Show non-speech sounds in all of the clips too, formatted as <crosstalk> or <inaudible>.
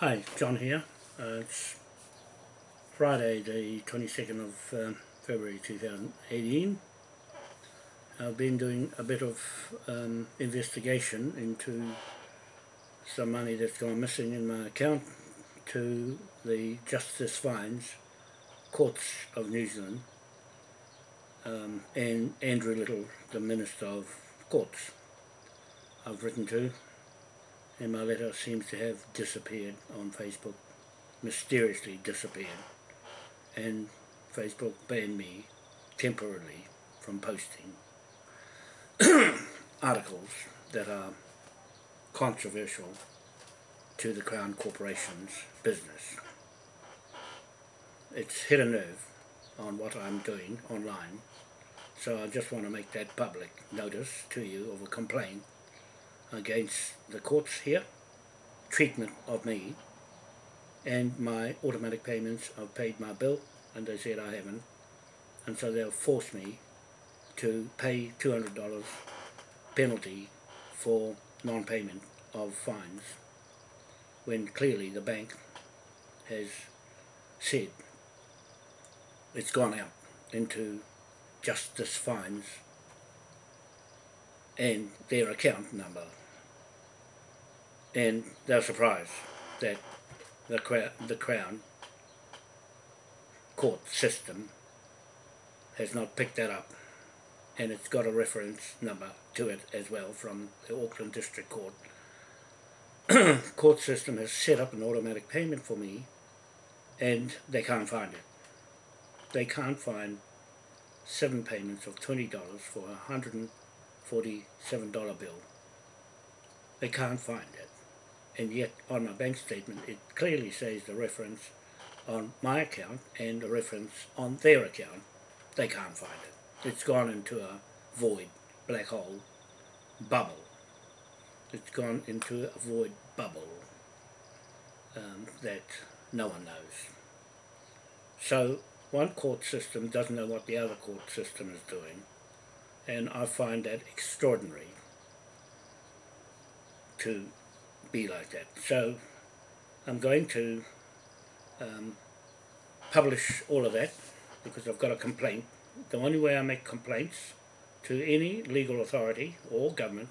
Hi, John here. Uh, it's Friday the 22nd of um, February 2018. I've been doing a bit of um, investigation into some money that's gone missing in my account to the Justice Fines Courts of New Zealand um, and Andrew Little, the Minister of Courts. I've written to and my letter seems to have disappeared on Facebook, mysteriously disappeared, and Facebook banned me temporarily from posting <clears throat> articles that are controversial to the Crown Corporation's business. It's hit a nerve on what I'm doing online, so I just want to make that public notice to you of a complaint against the courts here, treatment of me, and my automatic payments. I've paid my bill, and they said I haven't, and so they'll force me to pay $200 penalty for non-payment of fines, when clearly the bank has said it's gone out into justice fines and their account number and they're surprised that the, crown, the Crown court system has not picked that up and it's got a reference number to it as well from the Auckland District Court. <clears throat> court system has set up an automatic payment for me and they can't find it. They can't find seven payments of $20 for a $147 bill. They can't find it and yet on my bank statement it clearly says the reference on my account and the reference on their account. They can't find it. It's gone into a void, black hole, bubble. It's gone into a void bubble um, that no one knows. So one court system doesn't know what the other court system is doing and I find that extraordinary to be like that. So I'm going to um, publish all of that because I've got a complaint. The only way I make complaints to any legal authority or government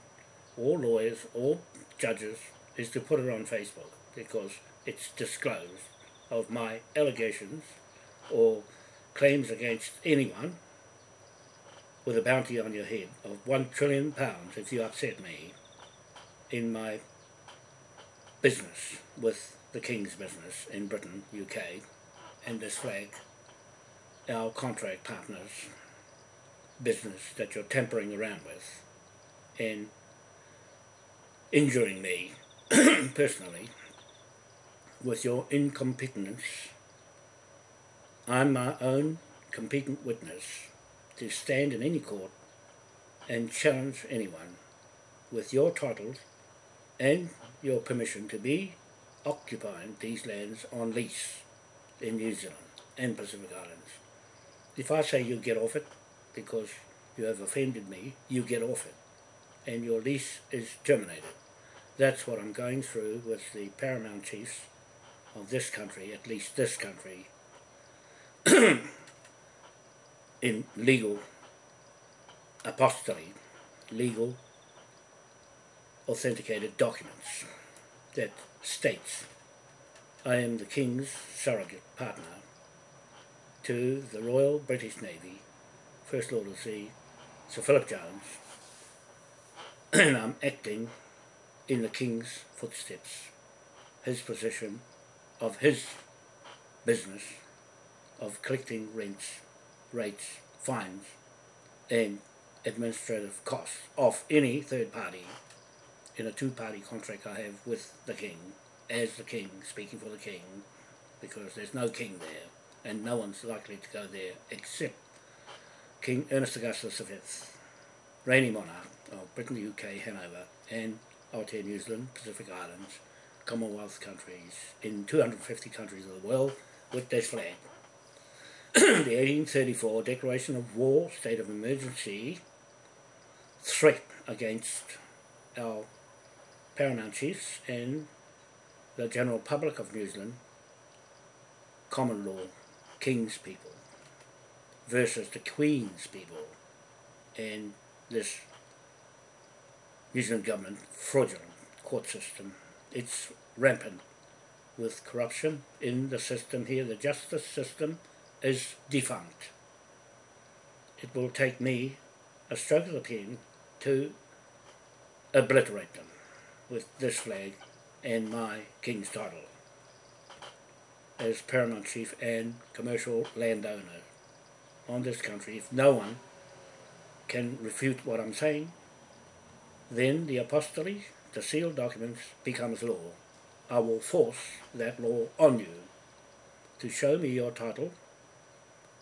or lawyers or judges is to put it on Facebook because it's disclosed of my allegations or claims against anyone with a bounty on your head of one trillion pounds if you upset me in my business with the King's business in Britain, UK, and this flag, our contract partners business that you're tampering around with and injuring me <clears throat> personally with your incompetence. I'm my own competent witness to stand in any court and challenge anyone with your titles and your permission to be occupying these lands on lease in New Zealand and Pacific Islands. If I say you get off it because you have offended me, you get off it and your lease is terminated. That's what I'm going through with the paramount chiefs of this country, at least this country, <clears throat> in legal apostolate, legal authenticated documents that states I am the King's surrogate partner to the Royal British Navy, First Lord of the Sea, Sir Philip Jones, <clears throat> and I'm acting in the King's footsteps, his position of his business of collecting rents, rates, fines, and administrative costs of any third party in a two-party contract I have with the King, as the King, speaking for the King, because there's no King there, and no one's likely to go there except King Ernest Augustus V, reigning monarch of Britain, UK, Hanover, and Aotea, New Zealand, Pacific Islands, Commonwealth countries, in 250 countries of the world, with this flag. <coughs> the 1834 Declaration of War, State of Emergency, threat against our paramount chiefs and the general public of New Zealand, common law, king's people, versus the queen's people, and this New Zealand government fraudulent court system. It's rampant with corruption in the system here. The justice system is defunct. It will take me a stroke of the pen to obliterate them with this flag and my king's title as paramount chief and commercial landowner on this country. If no one can refute what I'm saying, then the apostolate, the sealed documents, becomes law. I will force that law on you to show me your title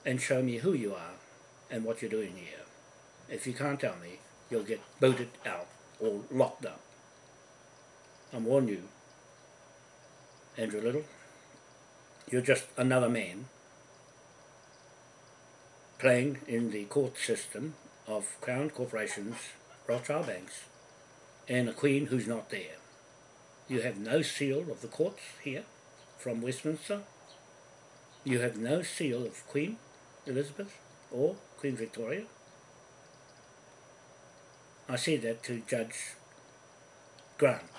and show me who you are and what you're doing here. If you can't tell me, you'll get booted out or locked up. I'm warning you, Andrew Little, you're just another man playing in the court system of Crown Corporations, Rothschild Banks, and a Queen who's not there. You have no seal of the courts here from Westminster. You have no seal of Queen Elizabeth or Queen Victoria. I say that to Judge Grant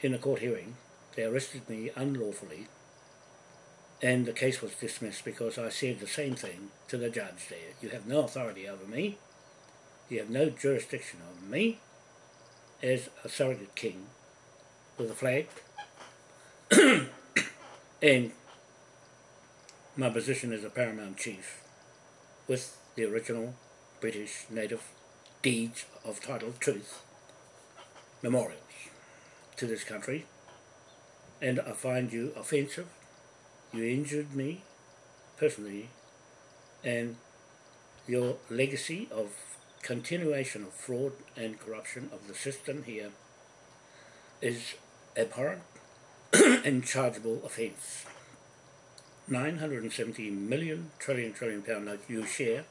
in a court hearing. They arrested me unlawfully and the case was dismissed because I said the same thing to the judge there. You have no authority over me. You have no jurisdiction over me as a surrogate king with a flag. <coughs> and my position as a paramount chief with the original British native deeds of title truth memorials to this country and I find you offensive you injured me personally and your legacy of continuation of fraud and corruption of the system here is abhorrent <clears throat> and chargeable offence. 970 million trillion trillion pound note you share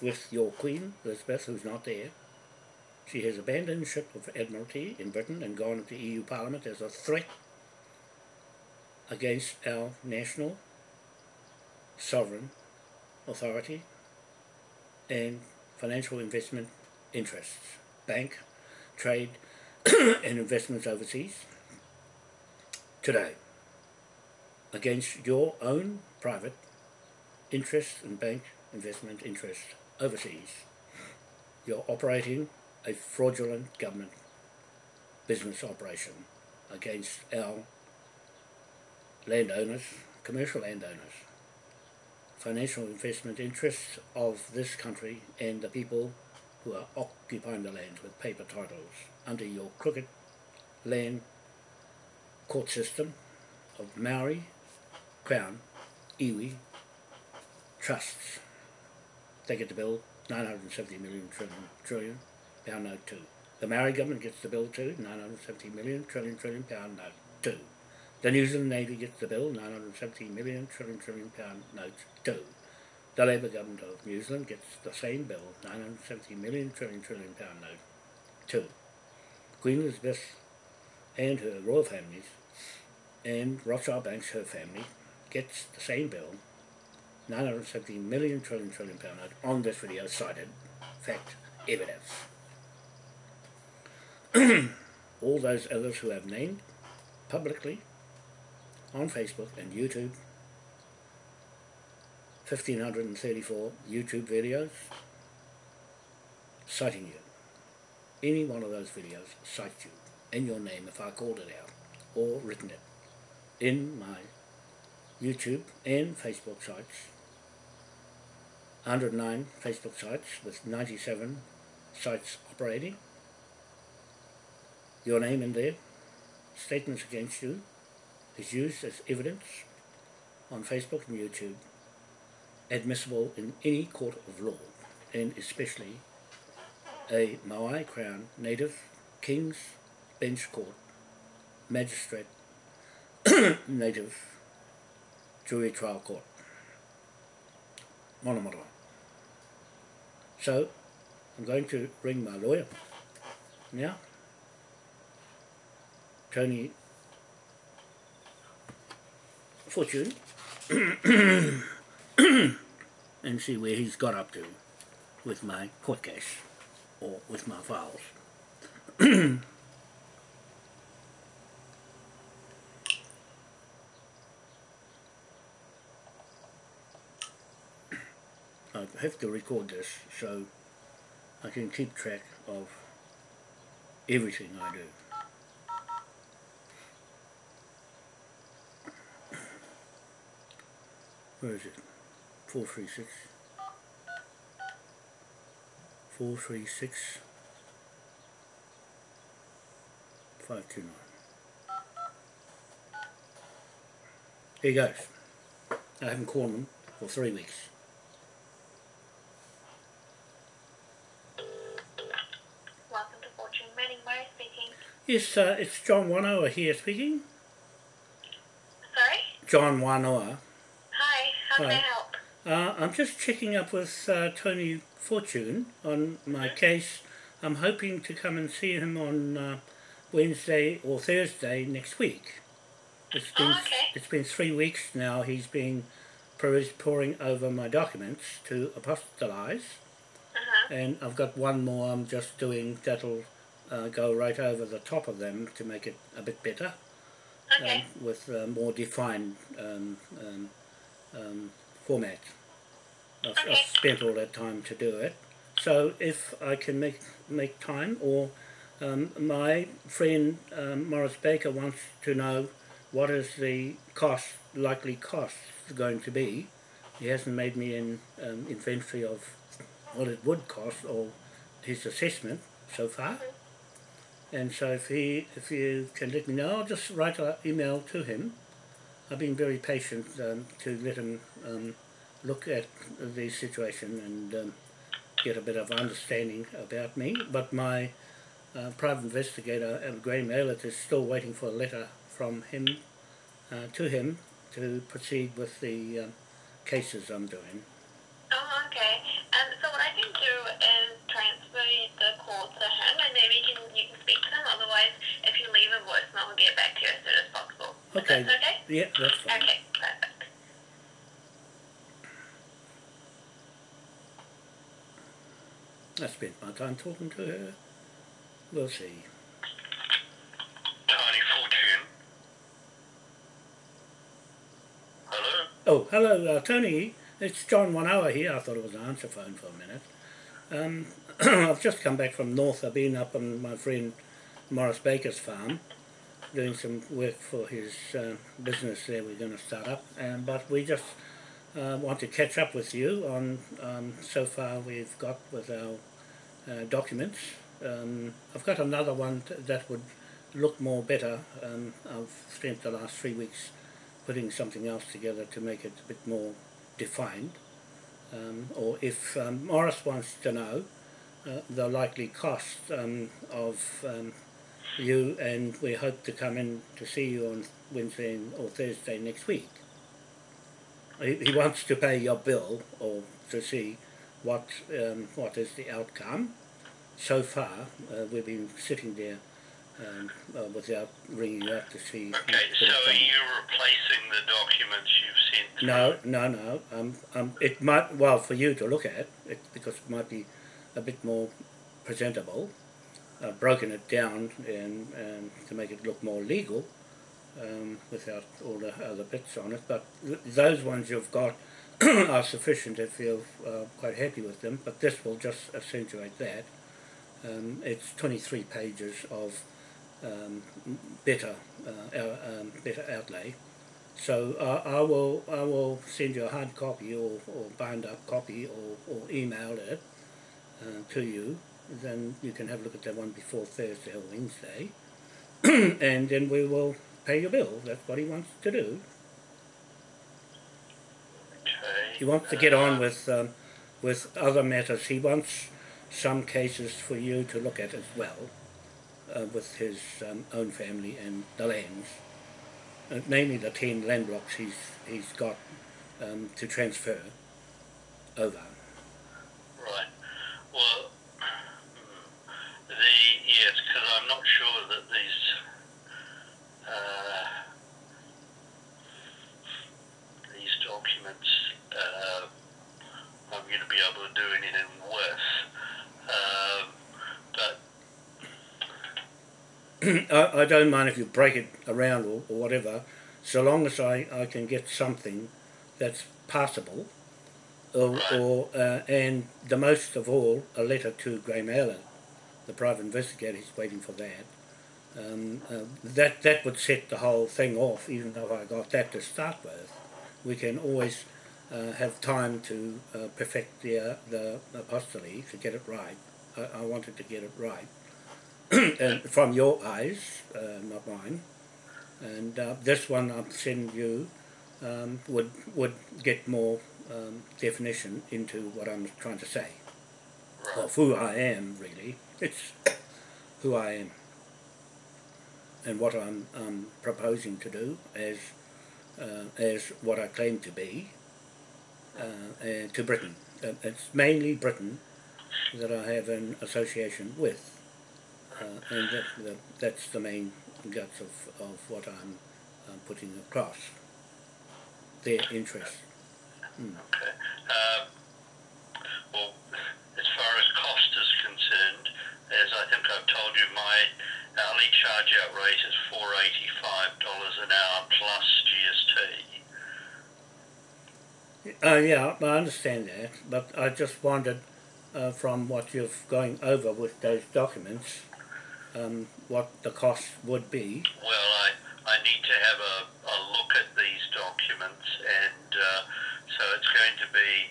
with your Queen, Elizabeth, who's not there. She has abandoned ship of Admiralty in Britain and gone into EU Parliament as a threat against our national sovereign authority and financial investment interests, bank, trade <coughs> and investments overseas today against your own private interests and bank investment interests overseas. You're operating a fraudulent government business operation against our landowners, commercial landowners, financial investment interests of this country and the people who are occupying the lands with paper titles under your crooked land court system of Maori, Crown, Iwi, trusts. They get the bill 970 million trillion, trillion pound note two. The Maori government gets the bill too, 970 million trillion trillion pound note two. The New Zealand Navy gets the bill, 970 million trillion trillion pound note two. The Labour government of New Zealand gets the same bill, 970 million trillion trillion pound note two. Queen Elizabeth and her royal families and Rothschild Banks, her family, gets the same bill, 970 million trillion trillion pound note on this video cited fact evidence. <clears throat> All those others who have named publicly on Facebook and YouTube. 1534 YouTube videos citing you. Any one of those videos cites you in your name if I called it out or written it in my YouTube and Facebook sites. 109 Facebook sites with 97 sites operating. Your name in there, statements against you, is used as evidence on Facebook and YouTube, admissible in any court of law, and especially a Maui Crown Native King's Bench Court Magistrate <coughs> Native Jury Trial Court. Monomoto. So, I'm going to ring my lawyer now. Tony Fortune <coughs> and see where he's got up to with my court case or with my files. <coughs> I have to record this so I can keep track of everything I do. Where is it? 436. 436. 529. Here he goes. I haven't called him for three weeks. Welcome to Fortune Manning Murray speaking. Yes, uh, it's John Wanoa here speaking. Sorry? John Wanoa. Hi, how Hi. I help? Uh, I'm just checking up with uh, Tony Fortune on my case. I'm hoping to come and see him on uh, Wednesday or Thursday next week. It's been Oh, okay. it's been three weeks now. He's been poring over my documents to apostolize, Uh-huh. and I've got one more I'm just doing that'll uh, go right over the top of them to make it a bit better Okay. um, with uh, more defined um, um, um, format. I've, I've spent all that time to do it. So if I can make make time, or um, my friend um, Morris Baker wants to know what is the cost, likely cost going to be. He hasn't made me an um, inventory of what it would cost or his assessment so far. And so if he, if you can let me know, I'll just write an email to him. I've been very patient um, to let him um, look at the situation and um, get a bit of understanding about me. But my uh, private investigator, uh, Graham Aylett, is still waiting for a letter from him uh, to him to proceed with the um, cases I'm doing. Oh, okay. Um, so what I can do is transfer the call to him and maybe you can, you can speak to him. Otherwise, if you leave a voicemail, we'll get back to you as soon as Okay. that okay? Yeah, that's fine. Okay, perfect. I spent my time talking to her. We'll see. Tony Fortune. Hello? Oh, hello, uh, Tony. It's John Wanoa here. I thought it was an answer phone for a minute. Um, <clears throat> I've just come back from North. I've been up on my friend Morris Baker's farm doing some work for his uh, business there we're going to start up. Um, but we just uh, want to catch up with you on um, so far we've got with our uh, documents. Um, I've got another one that would look more better. Um, I've spent the last three weeks putting something else together to make it a bit more defined. Um, or if um, Morris wants to know uh, the likely cost um, of um, you, and we hope to come in to see you on Wednesday or Thursday next week. He, he wants to pay your bill or to see what um, what is the outcome. So far, uh, we've been sitting there um, uh, without ringing up to see. Okay, so are you replacing the documents you've sent? No, no, no. Um, um, it might well for you to look at it because it might be a bit more presentable. I've broken it down and, and to make it look more legal um, without all the other bits on it. But th- those ones you've got <clears throat> are sufficient if you're uh, quite happy with them. But this will just accentuate that. Um, it's 23 pages of um, better, uh, um, better outlay. So uh, I will I will send you a hard copy or, or bound up copy or, or email it uh, to you. Then you can have a look at that one before Thursday or Wednesday, <clears throat> and then we will pay your bill. That's what he wants to do. Okay. He wants to get on with um, with other matters. He wants some cases for you to look at as well, uh, with his um, own family and the lands, uh, namely the ten land blocks he's he's got um, to transfer over. Right. Well, the yes, because I'm not sure that these. Uh, documents uh, I'm going to be able to do anything with. Um, but <clears throat> I, I don't mind if you break it around or, or whatever, so long as I, I can get something that's passable, or, Right. or uh, and the most of all, a letter to Graham Allen, the private investigator. is waiting for that. Um, uh, that that would set the whole thing off. Even though I got that to start with, we can always uh, have time to uh, perfect the uh, the apostolate to get it right. I, I wanted to get it right <clears throat> and from your eyes, uh, not mine. And uh, this one I'm sending you um, would would get more um, definition into what I'm trying to say, of who I am really. It's who I am, and what I'm um, proposing to do as uh, as what I claim to be uh, uh, to Britain. It's mainly Britain that I have an association with. Uh, and that, that, that's the main guts of, of what I'm putting across. Their interest. okay. Um, well, as far as cost is concerned, as I think I've told you, my hourly charge out rate is four eighty five dollars an hour plus GST. Uh, yeah, I understand that, but I just wondered uh, from what you're going over with those documents, um, what the cost would be. Well, I, I need to have a, a look at these documents, and uh, so it's going to be,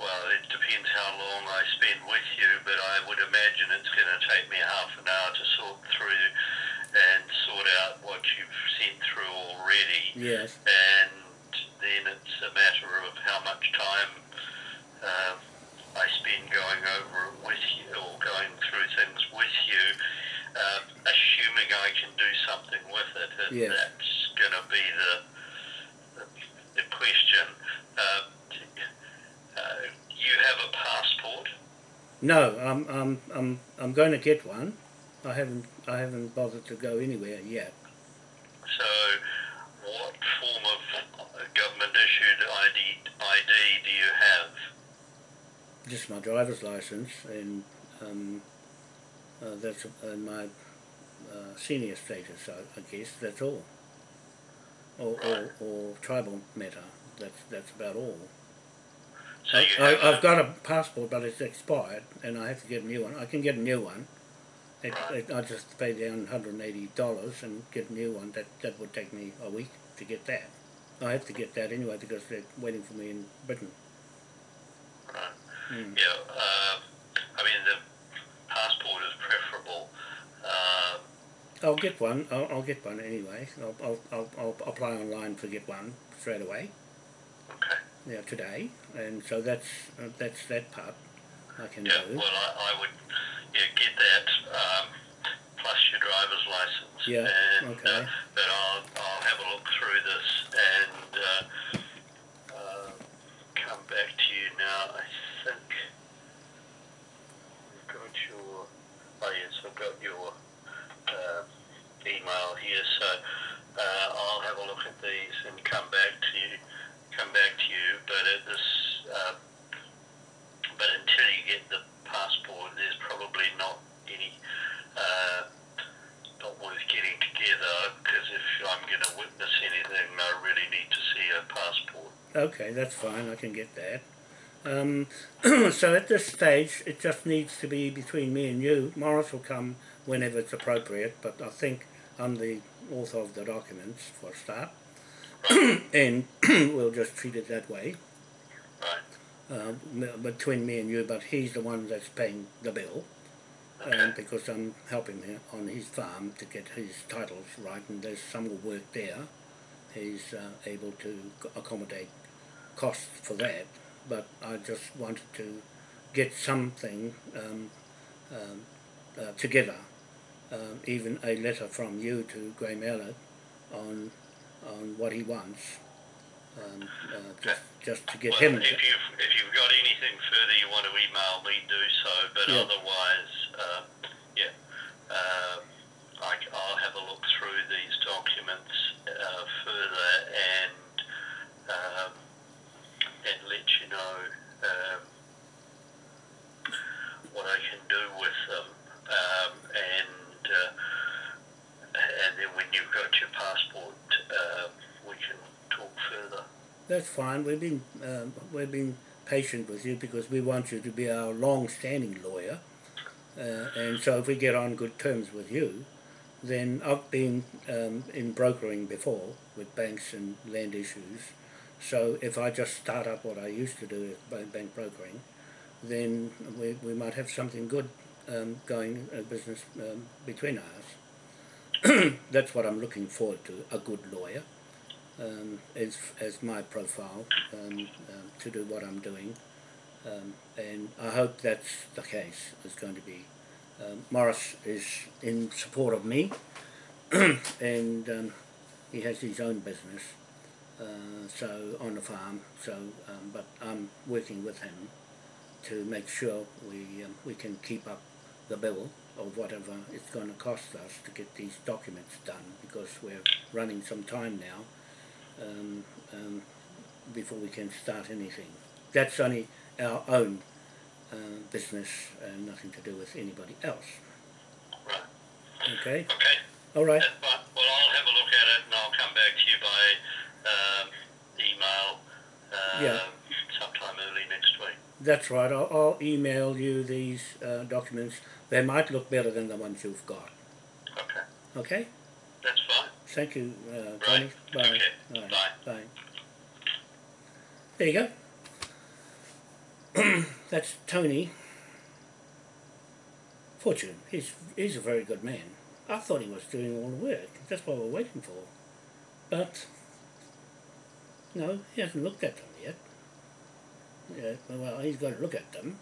well, it depends how long I spend with you, but I would imagine it's going to take me half an hour to sort through and sort out what you've sent through already, Yes. and then it's a matter of how much time uh, I spend going over it with you or going through things with you uh, assuming I can do something with it, and Yes. that's going to be the the, the question. Uh, uh, you have a passport, No, I'm, I'm, I'm, I'm going to get one. I haven't, I haven't bothered to go anywhere yet. so what form of uh, government issued ID ID do you have? Just my driver's license and um, uh, that's uh, my uh, senior status, I, I guess. That's all. Or, or, or tribal matter. That's that's about all. So I, have I've got a passport, but it's expired, and I have to get a new one. I can get a new one. It, it, I just pay down $180 and get a new one. That that would take me a week to get that. I have to get that anyway because they're waiting for me in Britain. right. Mm. yeah. Uh, I mean the passport is preferable. Uh, I'll get one. I'll, I'll get one anyway. I'll, I'll, I'll, I'll apply online to get one straight away. okay. Yeah, today, and so that's uh, that's that part I can Yeah, do. well, I, I would yeah, get that um, plus your driver's license. Yeah, and, okay. Uh, but I'll, I'll have a look through this and uh, uh, come back to you now. I think I've got your. Oh yes, I've got your uh, email here. So uh, I'll have a look at these and come back to you. Come back to you. But at this. Uh, but until you get the passport, there's probably not any, uh, not worth getting together because if I'm going to witness anything, I really need to see a passport. Okay, that's fine. I can get that. Um, <clears throat> so at this stage, it just needs to be between me and you. Morris will come whenever it's appropriate, but I think I'm the author of the documents for a start, <coughs> and <coughs> we'll just treat it that way uh, between me and you. But he's the one that's paying the bill, and because I'm helping him on his farm to get his titles right, and there's some work there, he's uh, able to accommodate costs for that. But I just wanted to get something um, um, uh, together, um, even a letter from you to Graham Elliott on on what he wants, um, uh, just, just to get well, him. If you've, if you've got anything further you want to email me, do so, but yeah. otherwise, um, yeah, uh, I, will have a look through these documents uh, further and, um, and let you know. That's fine. We've been um, we've been patient with you because we want you to be our long-standing lawyer, uh, and so if we get on good terms with you, then I've been um, in brokering before with banks and land issues. So if I just start up what I used to do with bank brokering, then we, we might have something good um, going a business um, between us. <clears throat> That's what I'm looking forward to, a good lawyer um, as, as my profile um, um, to do what I'm doing. Um, and I hope that's the case, is going to be. Um, Morris is in support of me <clears throat> and he has his own business uh, so on the farm so but I'm working with him to make sure we we can keep up the bill of whatever it's going to cost us to get these documents done because we're running some time now um, um, before we can start anything. That's only our own uh, business and nothing to do with anybody else. Right. Okay? Okay. All right. Well, I'll have a look at it and I'll come back to you by um, email um, Yeah. sometime early next week. That's right. I'll, I'll email you these uh, documents. They might look better than the ones you've got. Okay. Okay? That's fine. Thank you, uh, Tony. Right. Bye. Okay. Bye. Bye. Bye. There you go. <clears throat> That's Tony Fortune. He's he's a very good man. I thought he was doing all the work. That's what we're waiting for. But no, he hasn't looked at them yet. Yeah, well, he's got to look at them.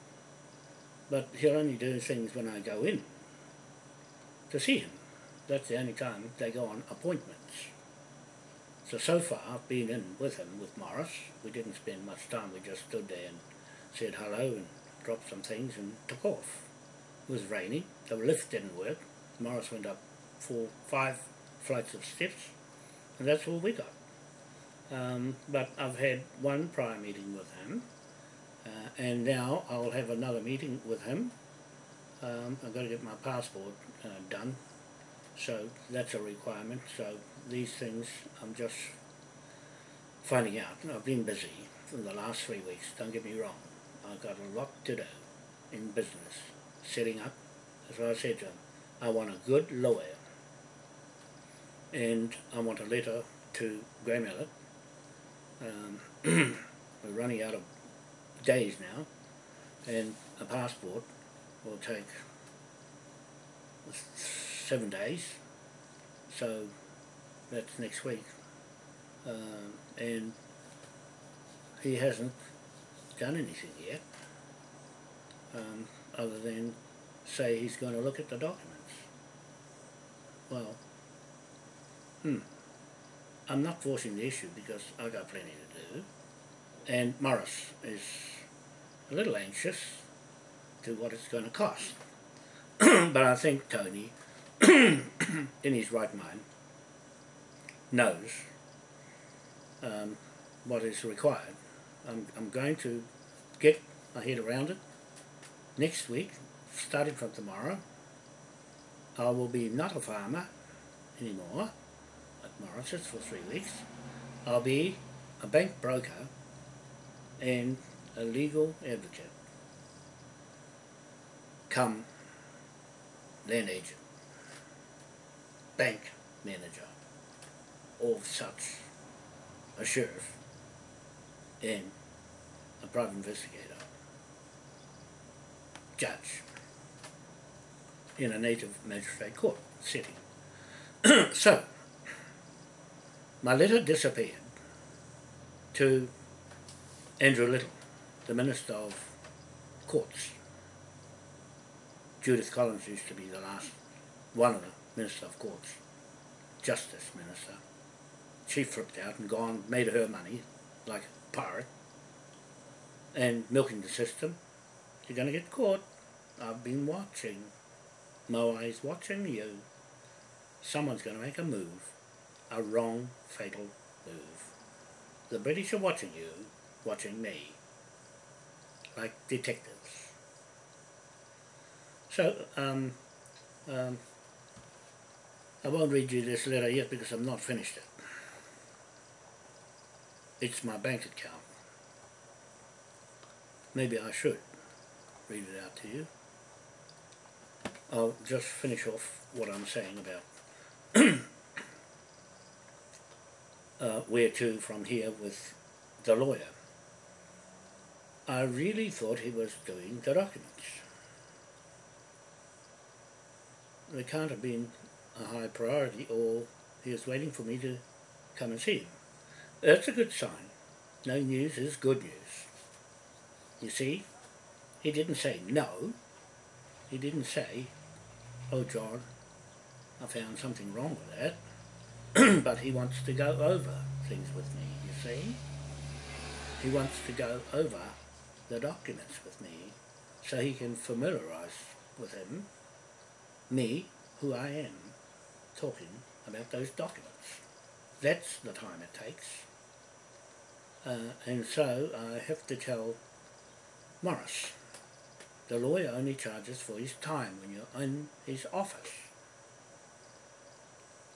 But he'll only do things when I go in to see him. That's the only time they go on appointments. So, so far I've been in with him, with Morris. We didn't spend much time. We just stood there and said hello and dropped some things and took off. It was raining. The lift didn't work. Morris went up four, five flights of steps, and that's all we got. Um, but I've had one prior meeting with him, uh, and now I'll have another meeting with him. Um, I've got to get my passport uh, done, so that's a requirement. So these things I'm just finding out. I've been busy for the last three weeks, don't get me wrong. I've got a lot to do in business, setting up. What I said to him. I want a good lawyer. And I want a letter to Elliott. Um, <clears throat> we're running out of days now, and a passport will take seven days. So that's next week. Um, and he hasn't done anything yet, um, other than say he's going to look at the documents. Well, hmm, I'm not forcing the issue because I've got plenty to do, and Morris is a little anxious to what it's going to cost. <clears throat> but I think Tony, in his right mind, knows um, what is required. I'm, I'm going to get my head around it next week, starting from tomorrow. I will be not a farmer anymore at Morris's for three weeks. I'll be a bank broker and a legal advocate. Come land agent, bank manager, or such a sheriff and a private investigator, judge in a native magistrate court setting. <clears throat> so, my letter disappeared to Andrew Little, the Minister of Courts. Judith Collins used to be the last one of the Minister of Courts, Justice Minister. She flipped out and gone, made her money like a pirate, and milking the system. You're going to get caught. I've been watching. Moai's watching you. Someone's going to make a move, a wrong, fatal move. The British are watching you, watching me, like detectives. So, um, um, I won't read you this letter yet because I'm not finished it. it's my bank account. Maybe I should read it out to you. I'll just finish off what I'm saying about <clears throat> uh, where to from here with the lawyer. I really thought he was doing the documents. They can't have been a high priority or he was waiting for me to come and see him. That's a good sign. No news is good news. You see, he didn't say no. He didn't say, oh John, I found something wrong with that. <clears throat> but he wants to go over things with me, you see. He wants to go over the documents with me so he can familiarise with him, me, who I am, talking about those documents. That's the time it takes. Uh, and so I have to tell Morris, the lawyer only charges for his time when you're in his office.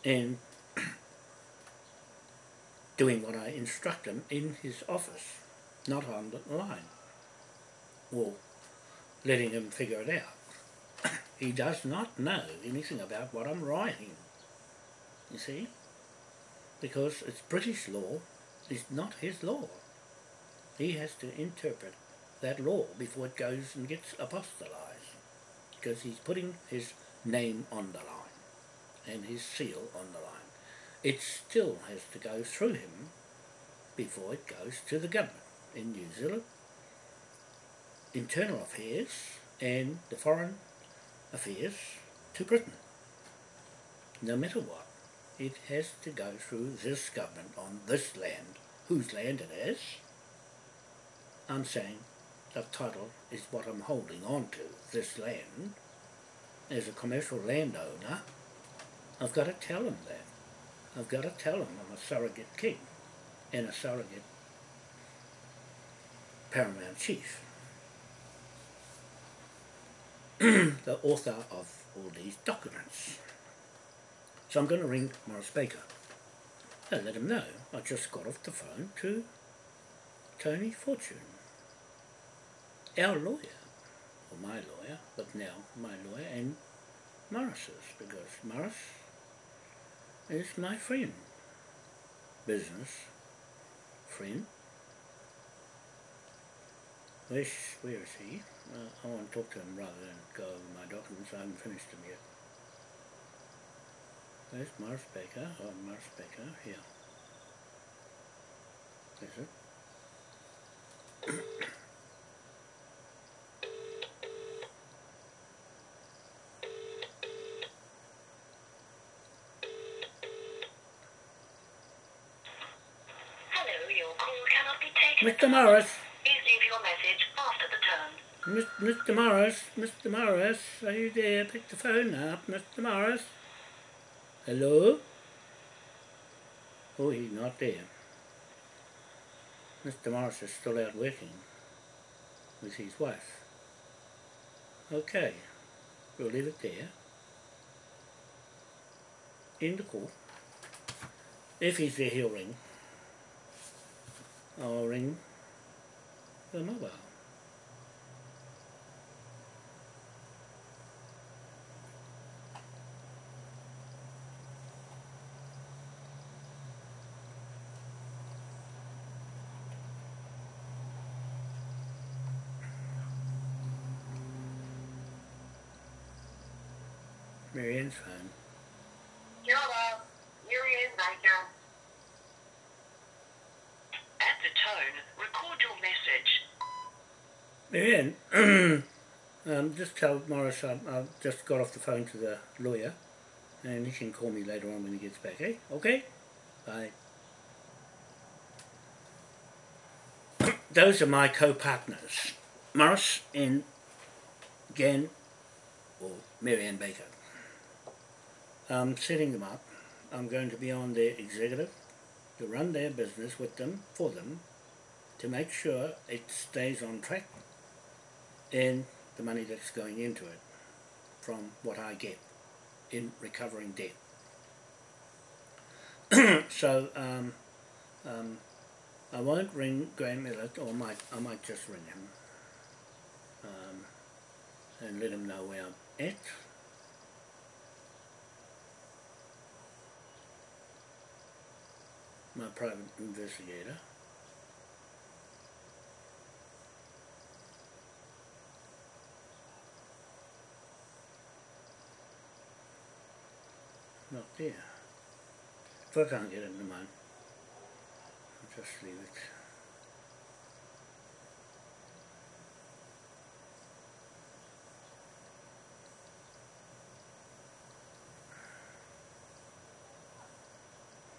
And <clears throat> doing what I instruct him in his office, not on the line. Or letting him figure it out. <clears throat> he does not know anything about what I'm writing. You see? Because it's British law, it's not his law. He has to interpret that law before it goes and gets apostolized. Because he's putting his name on the line and his seal on the line. It still has to go through him before it goes to the government in New Zealand, internal affairs and the foreign affairs to Britain. No matter what, it has to go through this government on this land, whose land it is. I'm saying the title is what I'm holding on to, this land. As a commercial landowner, I've got to tell him that. I've got to tell him I'm a surrogate king and a surrogate paramount chief. <clears throat> the author of all these documents. So I'm going to ring Morris Baker and let him know I just got off the phone to Tony Fortune our lawyer, or my lawyer, but now my lawyer and Morris's, because Morris is my friend, business friend. Where's, where is he? Uh, I want to talk to him rather than go over my documents. I haven't finished them yet. Morris Baker? Oh, Morris Baker, here. Is it? Mr. Morris. Please leave your message after the tone. Mr. Morris, Mr. Morris, are you there? Pick the phone up, Mr. Morris. Hello? Oh, he's not there. Mr. Morris is still out working with his wife. Okay, we'll leave it there. In the call. If he's there, he'll ring. I'll ring the mobile. Marianne's phone. Hello, Marianne Baker. At the tone, record your message. Marianne, <clears throat> um, just tell Morris I, I've just got off the phone to the lawyer and he can call me later on when he gets back, eh? Okay? Bye. <clears throat> Those are my co-partners, Morris and Gan or Marianne Baker. I'm setting them up. I'm going to be on their executive to run their business with them, for them, to make sure it stays on track and the money that's going into it from what I get in recovering debt. <clears throat> so um, um, I won't ring Graham Millett, or might I might just ring him um, and let him know where I'm at. My private investigator. Not there. If I can't get him to mine, I'll just leave it.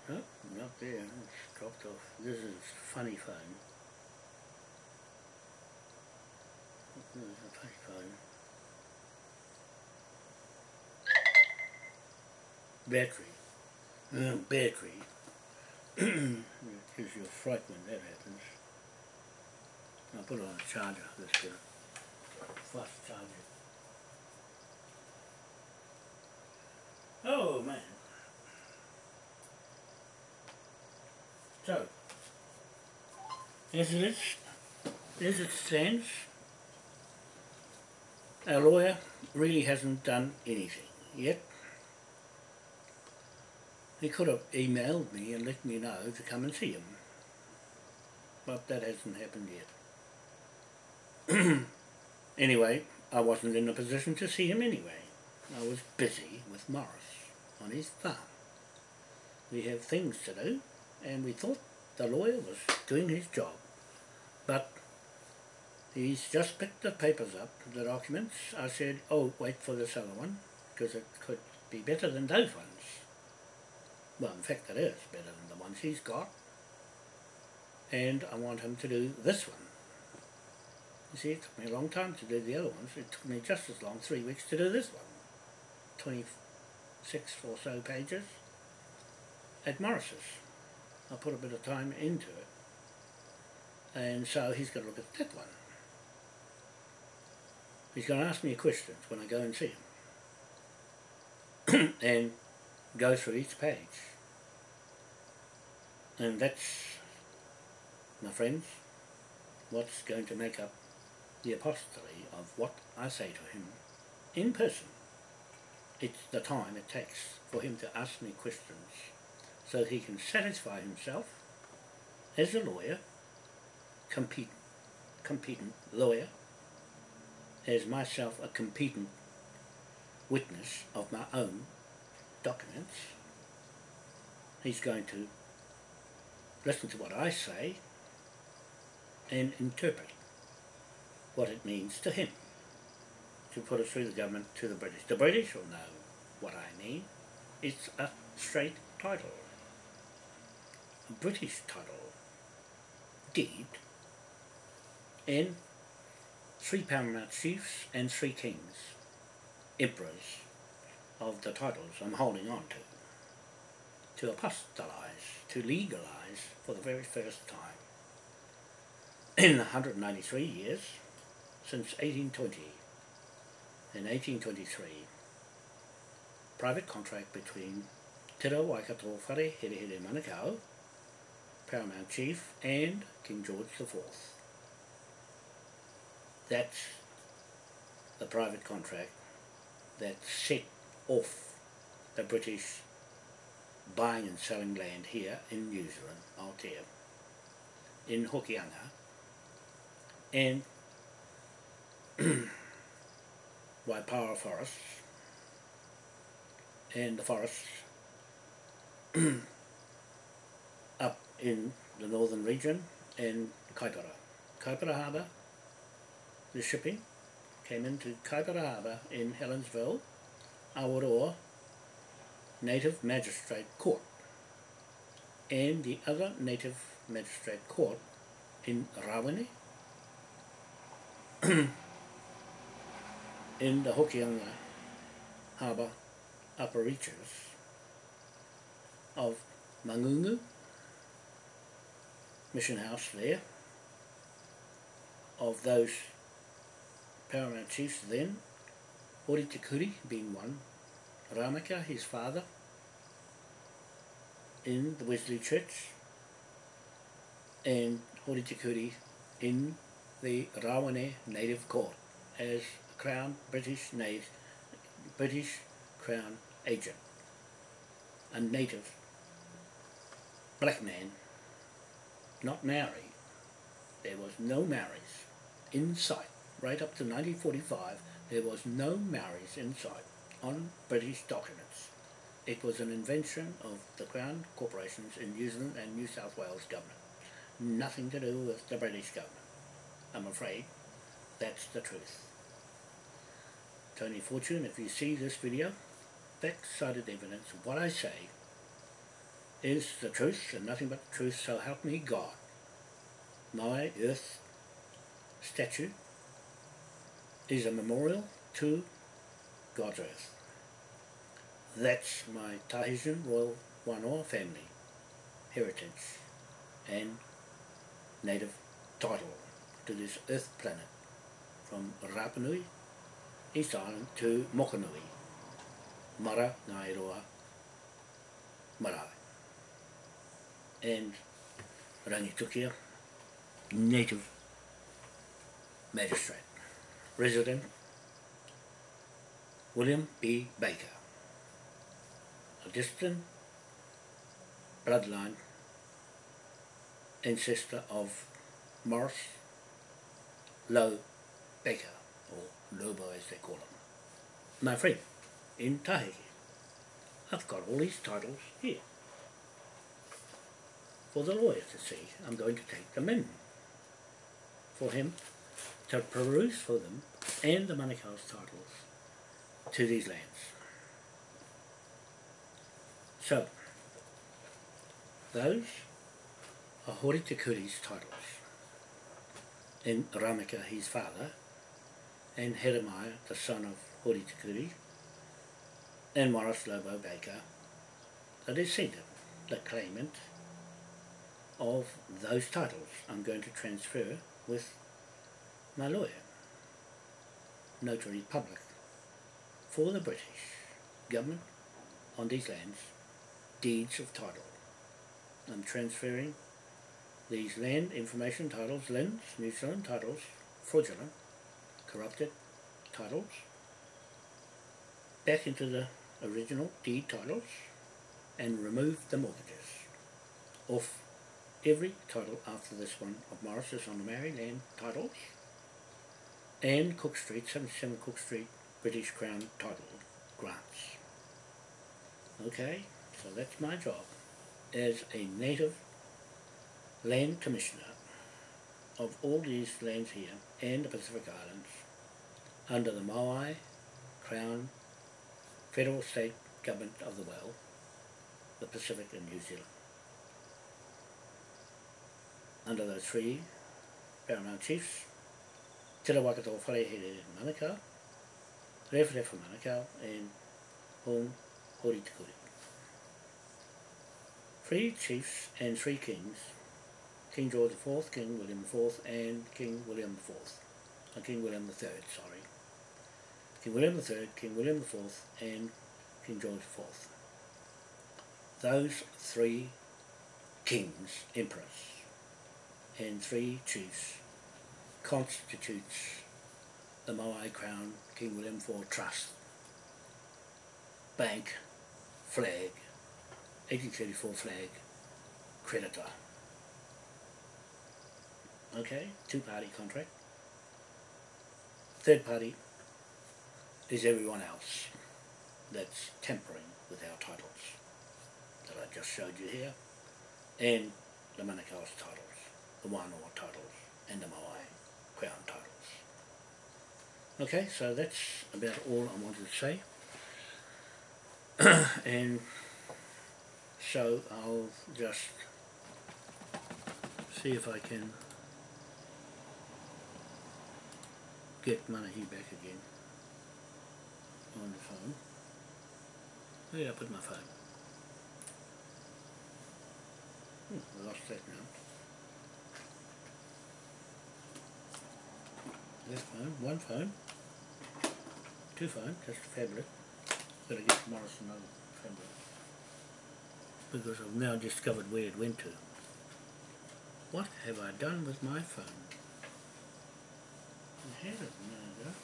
Nope, not It's dropped off. This is funny phone. This is a funny phone. Battery. Uh, battery. Gives you a fright when that happens. I'll put it on a charger. This good. Fast charger. Oh man. So, as it as it stands, our lawyer really hasn't done anything yet. He could have emailed me and let me know to come and see him, but that hasn't happened yet. <clears throat> anyway, I wasn't in a position to see him anyway. I was busy with Morris on his farm. We have things to do and we thought the lawyer was doing his job. But he's just picked the papers up, the documents. I said, oh, wait for this other one, because it could be better than those ones. Well, in fact it is better than the ones he's got. And I want him to do this one. You see, it took me a long time to do the other ones. It took me just as long, three weeks, to do this one. 26 or so pages at Morris's. I put a bit of time into it. And so he's got to look at that one. He's going to ask me questions when I go and see him. <clears throat> and go through each page. And that's, my friends, what's going to make up the apostolate of what I say to him in person. It's the time it takes for him to ask me questions so he can satisfy himself as a lawyer, competent, competent lawyer, as myself a competent witness of my own documents. He's going to listen to what I say and interpret what it means to him to put it through the government to the British. The British will know what I mean. It's a straight title. British title. Deed. And three paramount chiefs and three kings, emperors of the titles I'm holding on to, to apostolize, to legalize for the very first time in 193 years since 1820. In 1823, private contract between Te Reo Waikato Whare Here Here Manukau, Paramount Chief, and King George IV. That's the private contract that set off the British buying and selling land here in New Zealand, Aotea, in Hokianga, and <clears throat> Waipawa forests, and the forests <clears throat> in the northern region and Kaipara. Kaipara Harbour, the shipping came into Kaipara Harbour in Helensville, Awaroa Native Magistrate Court and the other Native Magistrate Court in Rawene <coughs> in the Hokianga Harbour upper reaches of Mangungu mission house there of those paramount chiefs then Ori Te being one Ramaka his father in the Wesley Church and Hori Te Kuri in the Rawene Native Court as Crown British native, British Crown agent, a native black man, not Maori. There was no Maoris in sight. Right up to 1945, there was no Maoris in sight on British documents. It was an invention of the Crown corporations in New Zealand and New South Wales government. Nothing to do with the British government. I'm afraid that's the truth. Tony Fortune, if you see this video, back-sided evidence of what I say is the truth and nothing but the truth, so help me God. My earth statue is a memorial to God's earth. That's my Tahitian Royal Wanoa family heritage and native title to this earth planet from Rapanui, East Island to Mokanui, Mara Ngairoa, Marae. Um, and Rangitukia, native magistrate, resident William B. Baker, a distant bloodline ancestor of Morris Low Baker, or Lobo as they call him. My friend, in Tahiti. I've got all these titles here. For the lawyer to see, I'm going to take them in. For him to peruse for them and the Manukau's titles to these lands. So, those are Hori Te Kuri's titles. And Ramika, his father, and Heremia, the son of Hori Te Kuri, and Morris Lobo Baker, the descendant, the claimant of those titles I'm going to transfer with my lawyer, notary public, for the British government on these lands, deeds of title. I'm transferring these land information titles, lands, New Zealand titles, fraudulent, corrupted titles, back into the original deed titles and remove the mortgages off every title after this one of Morris's on the Maori land titles and Cook Street, 77 Cook Street, British Crown title grants. Okay, so that's my job as a native land commissioner of all these lands here and the Pacific Islands under the Maui Crown Federal State Government of the World, the Pacific and New Zealand. Under those three paramount chiefs, Te Rawakato Wharehere Manukau, Rewharewa Manukau, and Hong Hori Te Kuri. Three chiefs and three kings, King George IV, King William IV, and King William IV, uh, King William III, sorry. King William III, King William IV, and King George IV. Those three kings, emperors, and three chiefs constitutes the Moai Crown King William IV Trust, bank, flag, 1834 flag, creditor. Okay, two-party contract. Third party is everyone else that's tampering with our titles that I just showed you here, and the Manukau's titles, the Wānoa titles, and the Moai Crown titles. Okay, so that's about all I wanted to say. <coughs> and so I'll just see if I can get Manahi back again on the phone. Where did I put my phone? Hmm, I lost that now. Left phone, one phone, two phones, that's fabulous. Gotta get Morris another fabulous. Because I've now discovered where it went to. What have I done with my phone? I had it a minute?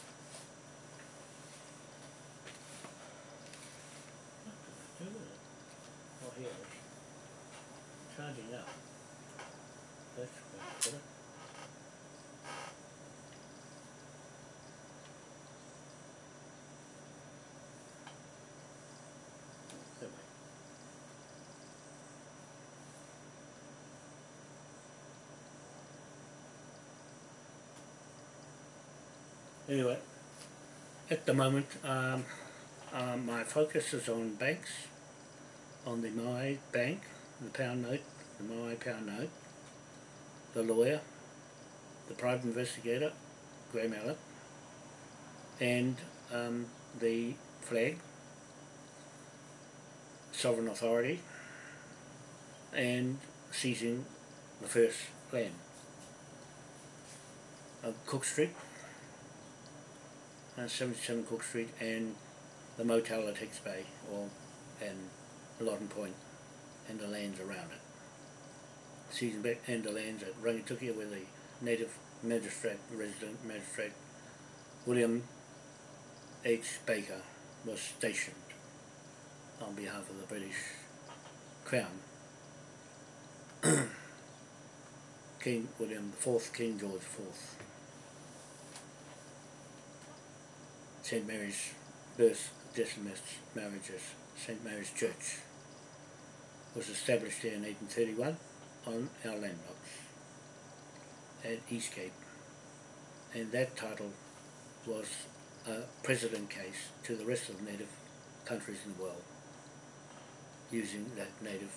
Oh, here it is. Charging up. That's. Better. That way. Anyway, at the moment, um, um, my focus is on banks, on the My Bank, the pound note, the My pound note, the lawyer, the private investigator, Graham Allen, and um, the flag, sovereign authority, and seizing the first land. Of Cook Street, uh, 77 Cook Street, and the motel at Hicks Bay, or and Loddon Point, and the lands around it. Seizing back and the lands at Rangitukia, where the native magistrate, resident magistrate, William H. Baker, was stationed on behalf of the British Crown. <coughs> King William IV, King George IV. St. Mary's Birth Decimus Marriages, St. Mary's Church, was established in 1831 on our landmarks at Eastgate. And that title was a precedent case to the rest of the native countries in the world using that native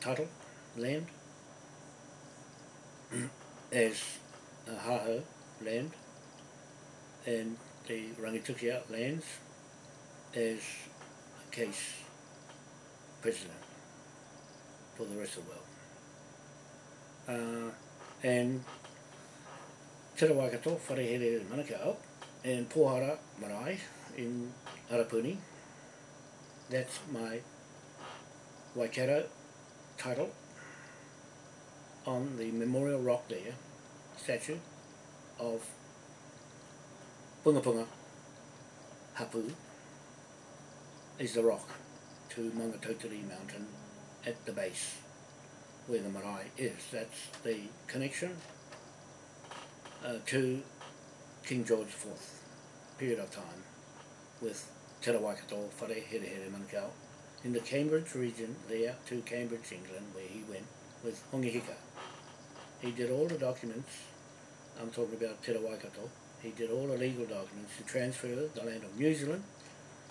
title, land, <clears throat> as a haho land and the Rangitukia lands as a case precedent for the rest of the world. Uh, and Te Waikato, Wharehere Manukau, and Pohara Marae in Arapuni. That's my Waikato title on the memorial rock there, statue of Punga Punga Hapu is the rock to Maungatautari mountain at the base where the marae is. That's the connection uh, to King George IV period of time with Te Rawaikato, Whare Here Here Manukau. In the Cambridge region there to Cambridge, England where he went with Hongi Hika. He did all the documents, I'm talking about Te Rawaikato, he did all the legal documents to transfer the land of New Zealand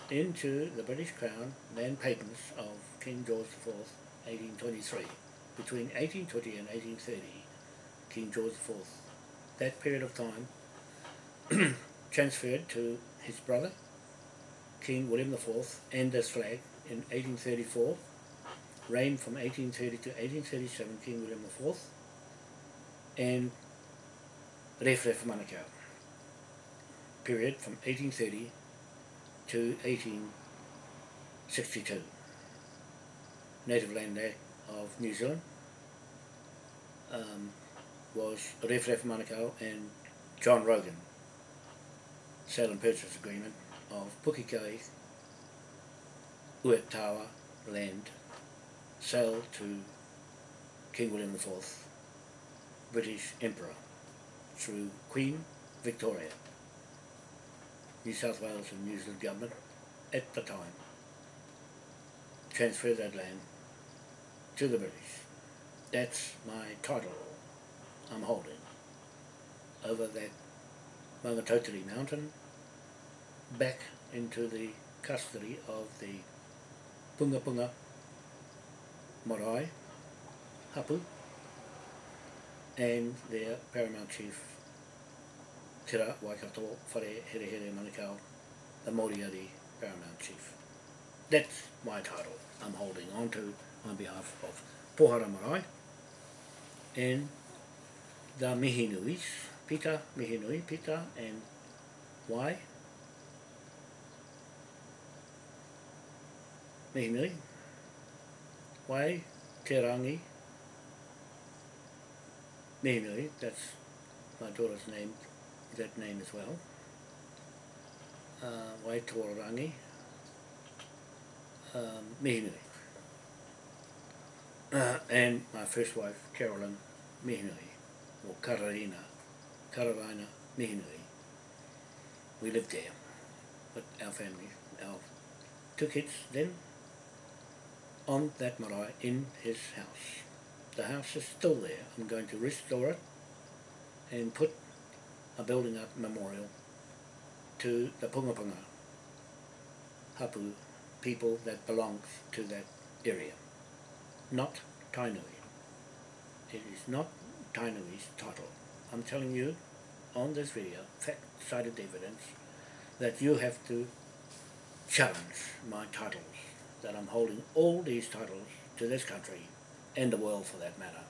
into the British Crown land patents of King George IV, 1823. Between 1820 and 1830, King George IV, that period of time, <clears throat> transferred to his brother, King William IV, and this flag in 1834, reigned from 1830 to 1837, King William IV, and Ref Ref Manukau, period from 1830 to 1862. Native Land Act of New Zealand um, was Ref Manukau and John Rogan. Sale and purchase agreement of Pukekai Uetawa land sale to King William IV, British Emperor, through Queen Victoria, New South Wales and New Zealand government at the time, transfer that land to the British. That's my title I'm holding over that Maungatautari mountain back into the custody of the Punga Punga Marae, Hapu, and their paramount chief, Tira Waikato Whare Here Here Manukau, the Moriari paramount chief. That's my title. I'm holding on to on behalf of Pohara Marae. And the Mihinuis, Pita, Mihinui, Pita, and why? Mihinui, why Te Rangi, Mihinui, that's my daughter's name, that name as well. Uh, Waitorangi, um. Uh, and my first wife, Carolyn Mihinui, or Kararina, Kararina Mihinui. We lived there with our family, our two kids then on that marae in his house. The house is still there. I'm going to restore it and put a building up memorial to the Pungapunga Hapu people that belongs to that area, not Tainui. It is not Tainui's title. I'm telling you on this video, fact-cited evidence, that you have to challenge my titles, that I'm holding all these titles to this country and the world for that matter.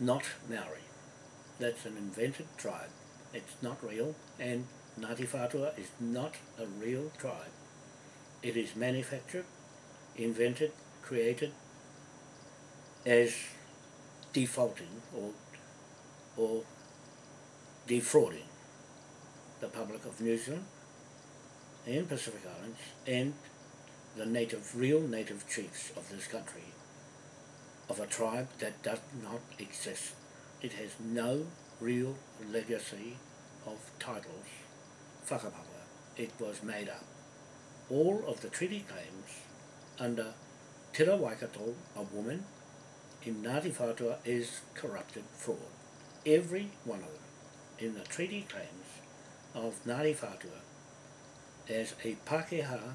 Not Maori. That's an invented tribe. It's not real and Ngāti Whātua is not a real tribe. It is manufactured, invented, created as defaulting or, or defrauding the public of New Zealand and Pacific Islands and the native, real native chiefs of this country of a tribe that does not exist. It has no real legacy of titles, whakapapa. It was made up. All of the treaty claims under Tira Waikato, a woman, in Ngāti Whātua is corrupted fraud. Every one of them in the treaty claims of Ngāti Whātua as a Pākehā,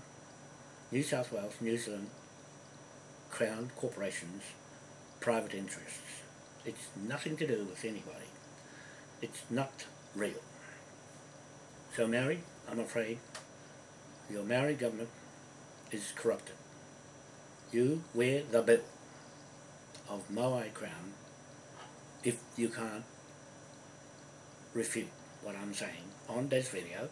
New South Wales, New Zealand Crown Corporations private interests. It's nothing to do with anybody. It's not real. So Maori, I'm afraid, your Maori government is corrupted. You wear the bill of Moai Crown if you can't refute what I'm saying on this video.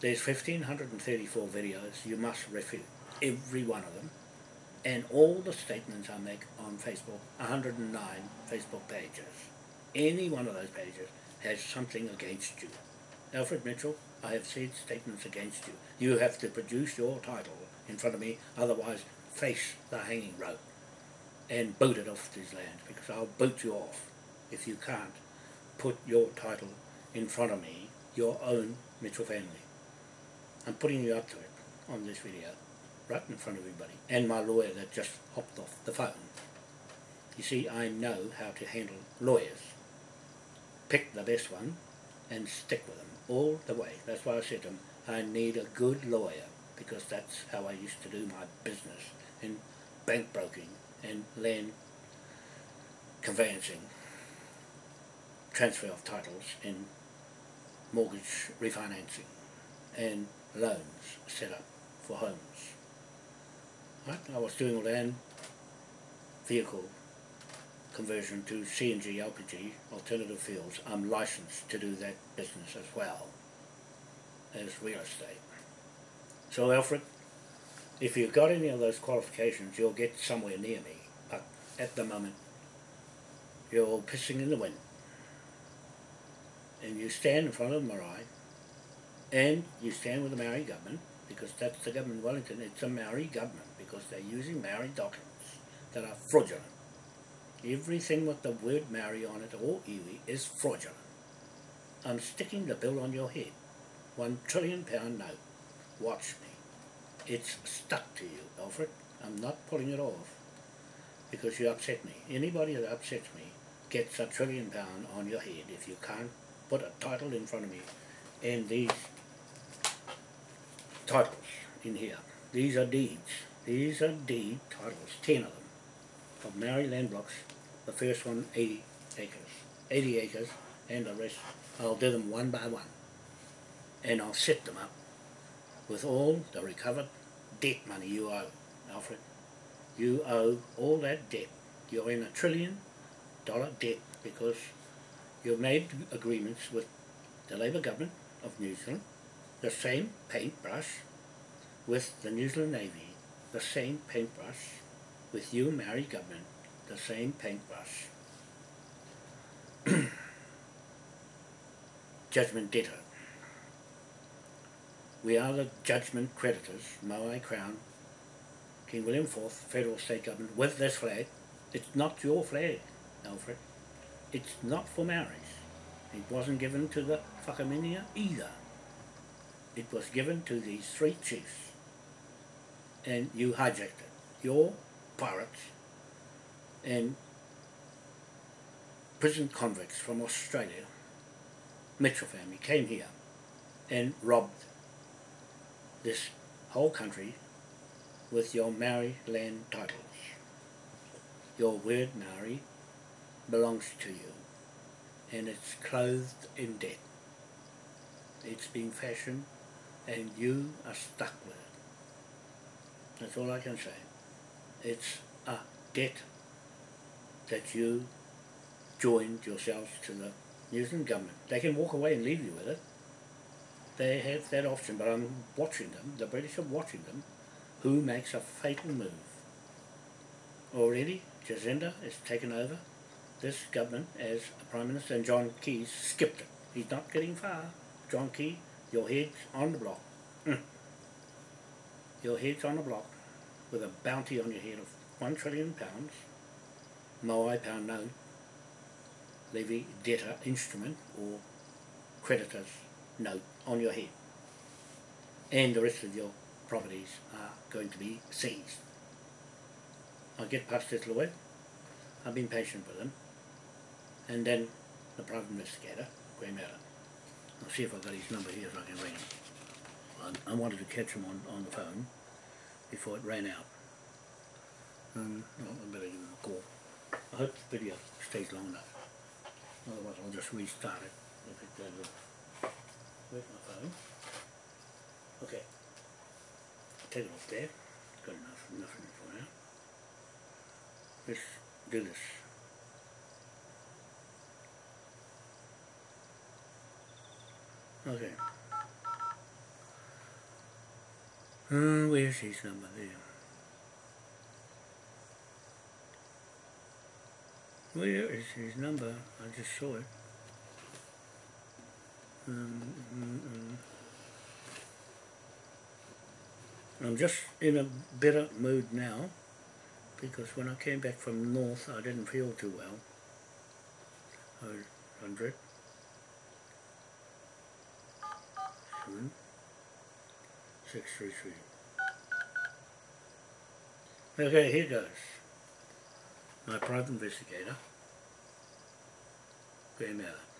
There's 1534 videos you must refute, every one of them, and all the statements I make on Facebook, 109 Facebook pages. Any one of those pages has something against you. Alfred Mitchell, I have said statements against you. You have to produce your title in front of me, otherwise face the hanging rope and boot it off this land, because I'll boot you off if you can't put your title in front of me, your own Mitchell family. I'm putting you up to it on this video, right in front of everybody, and my lawyer that just hopped off the phone. You see, I know how to handle lawyers. Pick the best one and stick with them all the way. That's why I said to him, I need a good lawyer, because that's how I used to do my business in bank broking and land conveyancing transfer of titles in mortgage refinancing and loans set up for homes. Right? I was doing land vehicle conversion to CNG LPG, alternative fuels. I'm licensed to do that business as well as real estate. So Alfred, if you've got any of those qualifications, you'll get somewhere near me. But at the moment, you're pissing in the wind and you stand in front of the marae and you stand with the Maori government because that's the government of Wellington, it's a Maori government because they're using Maori documents that are fraudulent. Everything with the word Maori on it or iwi is fraudulent. I'm sticking the bill on your head. One trillion pound note. Watch me. It's stuck to you, Alfred. I'm not pulling it off because you upset me. Anybody that upsets me gets a trillion pound on your head if you can't put a title in front of me and these titles in here. These are deeds. These are deed titles, 10 of them, of Maori land blocks. The first one, 80 acres. 80 acres, and the rest, I'll do them one by one. And I'll set them up with all the recovered debt money you owe, Alfred. You owe all that debt. You're in a trillion dollar debt because You've made agreements with the Labour government of New Zealand, the same paintbrush with the New Zealand Navy, the same paintbrush, with you, Mary Goodman, the same paintbrush. <clears throat> judgment debtor. We are the judgment creditors, Maui Crown, King William IV, Federal State Government, with this flag. It's not your flag, Alfred. It's not for Maoris. It wasn't given to the Whakaminia either. It was given to these three chiefs and you hijacked it. Your pirates and prison convicts from Australia, Mitchell family, came here and robbed this whole country with your Maori land titles. Your word Maori belongs to you and it's clothed in debt. It's been fashioned and you are stuck with it. That's all I can say. It's a debt that you joined yourselves to the New Zealand government. They can walk away and leave you with it. They have that option, but I'm watching them, the British are watching them, who makes a fatal move. Already, Jacinda has taken over this government as a Prime Minister and John Key skipped it. He's not getting far. John Key, your head's on the block. Mm. Your head's on the block with a bounty on your head of one trillion pounds, Moai pound note, levy debtor instrument or creditor's note on your head. And the rest of your properties are going to be seized. I'll get past this lawyer. I've been patient with him. And then the private investigator, Graham Allen. I'll see if I've got his number here so I can ring him. I, I wanted to catch him on, on the phone before it ran out. Um, well, I better give him a call. I hope the video stays long enough. Otherwise I'll just restart it if it doesn't. My phone? Okay. Take it off there. Got enough, nothing for now. Let's do this. Okay. Uh, where's his number? Where is his number? I just saw it. Um, mm, mm. I'm just in a better mood now because when I came back from north I didn't feel too well. Oh, 100. Seven. Three, three. Okay, here goes. My private investigator, Graham Allen.